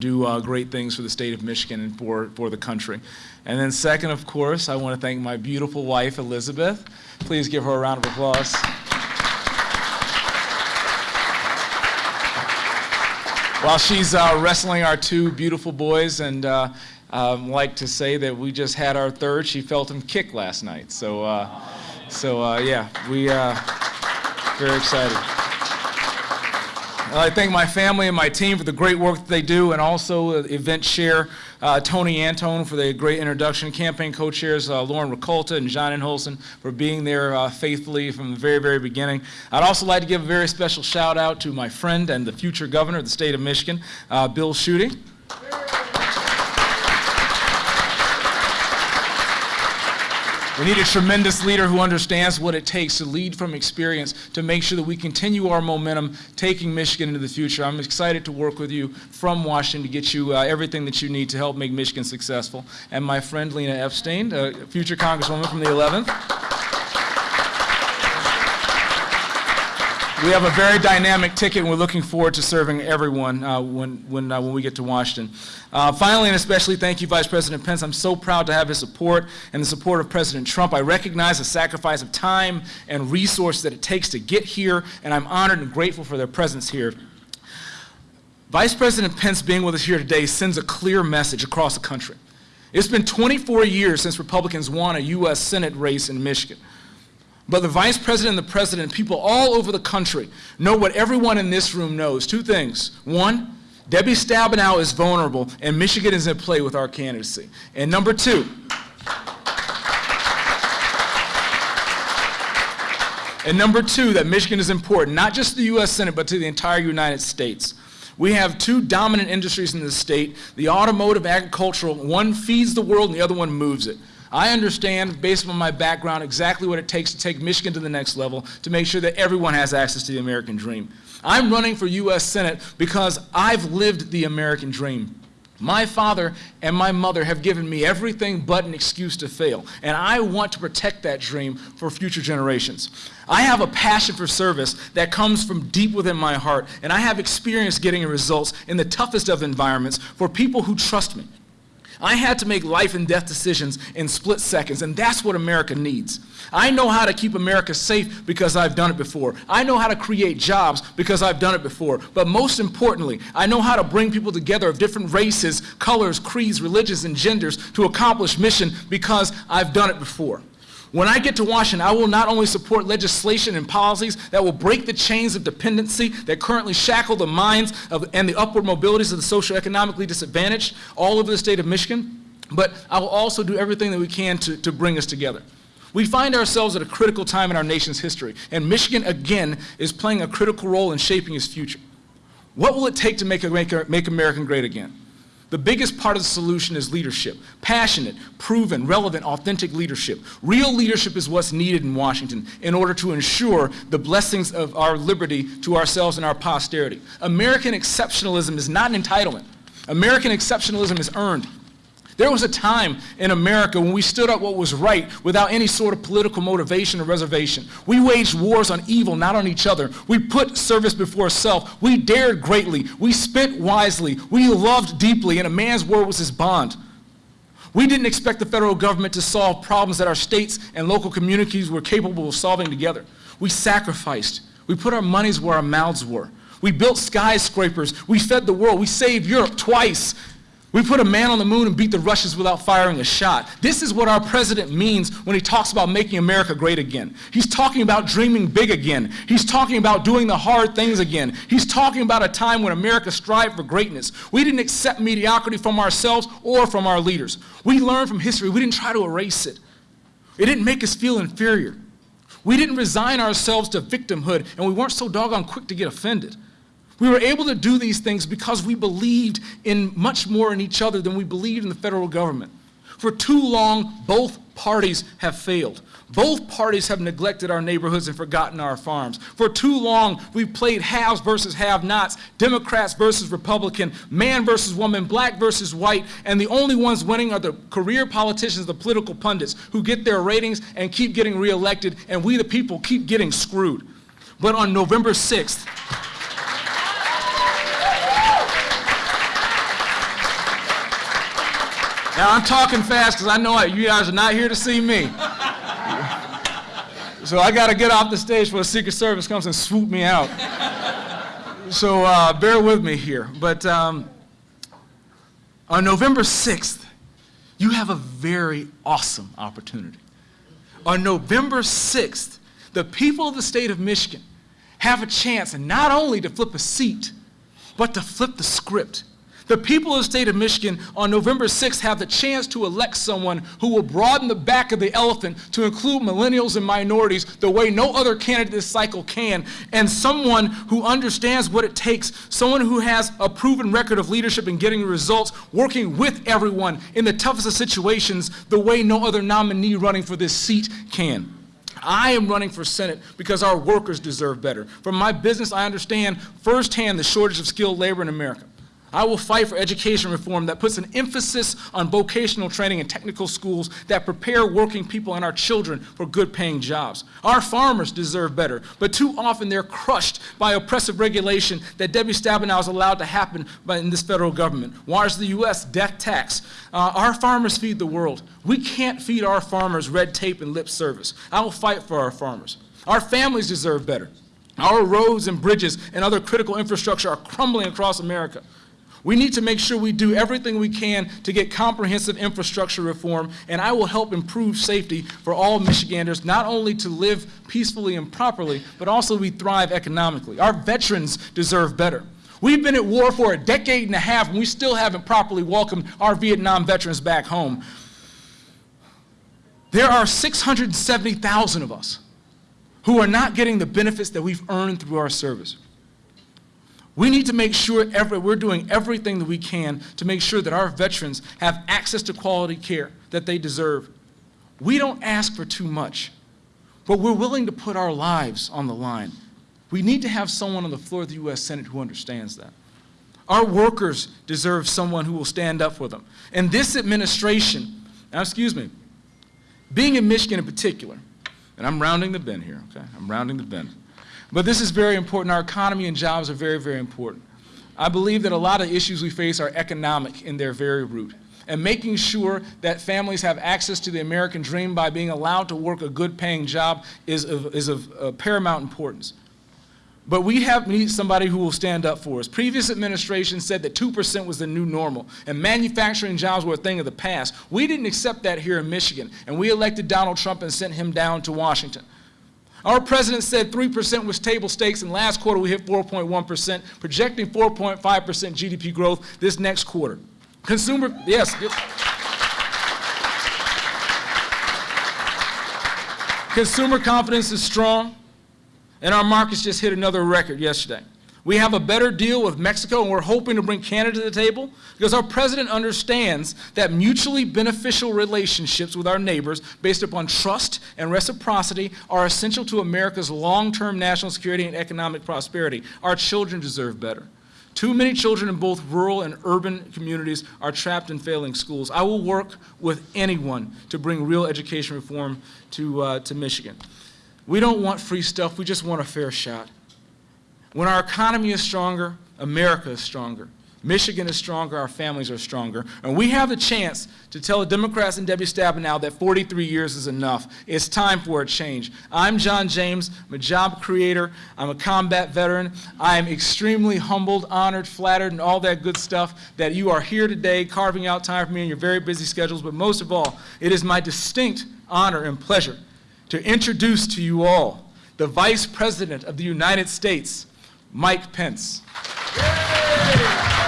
do uh, great things for the state of Michigan and for, for the country. And then second, of course, I want to thank my beautiful wife, Elizabeth. Please give her a round of applause. While she's uh, wrestling our two beautiful boys, and uh, um, like to say that we just had our third, she felt him kick last night. So, uh, so uh, yeah, we uh, very excited. I thank my family and my team for the great work that they do, and also uh, event chair uh, Tony Antone for the great introduction, campaign co-chairs uh, Lauren Ricolta and John Enholson for being there uh, faithfully from the very, very beginning. I'd also like to give a very special shout out to my friend and the future governor of the state of Michigan, uh, Bill Schuette. We need a tremendous leader who understands what it takes to lead from experience to make sure that we continue our momentum taking Michigan into the future. I'm excited to work with you from Washington to get you uh, everything that you need to help make Michigan successful. And my friend Lena Epstein, uh, future Congresswoman from the 11th. We have a very dynamic ticket, and we're looking forward to serving everyone uh, when, when, uh, when we get to Washington. Uh, finally, and especially, thank you, Vice President Pence. I'm so proud to have his support and the support of President Trump. I recognize the sacrifice of time and resources that it takes to get here, and I'm honored and grateful for their presence here. Vice President Pence being with us here today sends a clear message across the country. It's been 24 years since Republicans won a U.S. Senate race in Michigan. But the vice president and the president, people all over the country, know what everyone in this room knows. Two things. One, Debbie Stabenow is vulnerable, and Michigan is in play with our candidacy. And number two, and number two, that Michigan is important, not just to the U.S. Senate, but to the entire United States. We have two dominant industries in the state, the automotive, agricultural. One feeds the world and the other one moves it. I understand, based on my background, exactly what it takes to take Michigan to the next level to make sure that everyone has access to the American dream. I'm running for U.S. Senate because I've lived the American dream. My father and my mother have given me everything but an excuse to fail, and I want to protect that dream for future generations. I have a passion for service that comes from deep within my heart, and I have experience getting results in the toughest of environments for people who trust me. I had to make life and death decisions in split seconds, and that's what America needs. I know how to keep America safe because I've done it before. I know how to create jobs because I've done it before. But most importantly, I know how to bring people together of different races, colors, creeds, religions, and genders to accomplish mission because I've done it before. When I get to Washington, I will not only support legislation and policies that will break the chains of dependency that currently shackle the minds of, and the upward mobilities of the socioeconomically disadvantaged all over the state of Michigan, but I will also do everything that we can to, to bring us together. We find ourselves at a critical time in our nation's history, and Michigan, again, is playing a critical role in shaping its future. What will it take to make, make, make America great again? The biggest part of the solution is leadership. Passionate, proven, relevant, authentic leadership. Real leadership is what's needed in Washington in order to ensure the blessings of our liberty to ourselves and our posterity. American exceptionalism is not an entitlement. American exceptionalism is earned. There was a time in America when we stood up what was right without any sort of political motivation or reservation. We waged wars on evil, not on each other. We put service before self. We dared greatly. We spent wisely. We loved deeply, and a man's word was his bond. We didn't expect the federal government to solve problems that our states and local communities were capable of solving together. We sacrificed. We put our monies where our mouths were. We built skyscrapers. We fed the world. We saved Europe twice. We put a man on the moon and beat the Russians without firing a shot. This is what our president means when he talks about making America great again. He's talking about dreaming big again. He's talking about doing the hard things again. He's talking about a time when America strived for greatness. We didn't accept mediocrity from ourselves or from our leaders. We learned from history. We didn't try to erase it. It didn't make us feel inferior. We didn't resign ourselves to victimhood, and we weren't so doggone quick to get offended. We were able to do these things because we believed in much more in each other than we believed in the federal government. For too long, both parties have failed. Both parties have neglected our neighborhoods and forgotten our farms. For too long, we've played haves versus have-nots, Democrats versus Republican, man versus woman, black versus white, and the only ones winning are the career politicians, the political pundits, who get their ratings and keep getting reelected, and we the people keep getting screwed. But on November 6th, Now, I'm talking fast because I know you guys are not here to see me. So I got to get off the stage before the Secret Service comes and swoop me out. So uh, bear with me here. But um, on November 6th, you have a very awesome opportunity. On November 6th, the people of the state of Michigan have a chance not only to flip a seat, but to flip the script the people of the state of Michigan on November 6th have the chance to elect someone who will broaden the back of the elephant to include millennials and minorities the way no other candidate this cycle can, and someone who understands what it takes, someone who has a proven record of leadership and getting results, working with everyone in the toughest of situations the way no other nominee running for this seat can. I am running for Senate because our workers deserve better. From my business, I understand firsthand the shortage of skilled labor in America. I will fight for education reform that puts an emphasis on vocational training and technical schools that prepare working people and our children for good paying jobs. Our farmers deserve better, but too often they're crushed by oppressive regulation that Debbie Stabenow has allowed to happen in this federal government. Why is the U.S., death tax. Uh, our farmers feed the world. We can't feed our farmers red tape and lip service. I will fight for our farmers. Our families deserve better. Our roads and bridges and other critical infrastructure are crumbling across America. We need to make sure we do everything we can to get comprehensive infrastructure reform, and I will help improve safety for all Michiganders, not only to live peacefully and properly, but also we thrive economically. Our veterans deserve better. We've been at war for a decade and a half, and we still haven't properly welcomed our Vietnam veterans back home. There are 670,000 of us who are not getting the benefits that we've earned through our service. We need to make sure every, we're doing everything that we can to make sure that our veterans have access to quality care that they deserve. We don't ask for too much, but we're willing to put our lives on the line. We need to have someone on the floor of the U.S. Senate who understands that. Our workers deserve someone who will stand up for them. And this administration, now excuse me, being in Michigan in particular, and I'm rounding the bend here, okay? I'm rounding the bend. But this is very important. Our economy and jobs are very, very important. I believe that a lot of issues we face are economic in their very root. And making sure that families have access to the American dream by being allowed to work a good paying job is of, is of uh, paramount importance. But we have need somebody who will stand up for us. Previous administration said that 2% was the new normal, and manufacturing jobs were a thing of the past. We didn't accept that here in Michigan, and we elected Donald Trump and sent him down to Washington. Our president said 3% was table stakes, and last quarter we hit 4.1%, projecting 4.5% GDP growth this next quarter. Consumer, yes. Consumer confidence is strong, and our markets just hit another record yesterday. We have a better deal with Mexico, and we're hoping to bring Canada to the table because our president understands that mutually beneficial relationships with our neighbors based upon trust and reciprocity are essential to America's long-term national security and economic prosperity. Our children deserve better. Too many children in both rural and urban communities are trapped in failing schools. I will work with anyone to bring real education reform to, uh, to Michigan. We don't want free stuff, we just want a fair shot. When our economy is stronger, America is stronger. Michigan is stronger, our families are stronger. And we have the chance to tell the Democrats and Debbie Stabenow that 43 years is enough. It's time for a change. I'm John James, I'm a job creator, I'm a combat veteran. I am extremely humbled, honored, flattered, and all that good stuff that you are here today carving out time for me in your very busy schedules. But most of all, it is my distinct honor and pleasure to introduce to you all the Vice President of the United States, Mike Pence. Yay!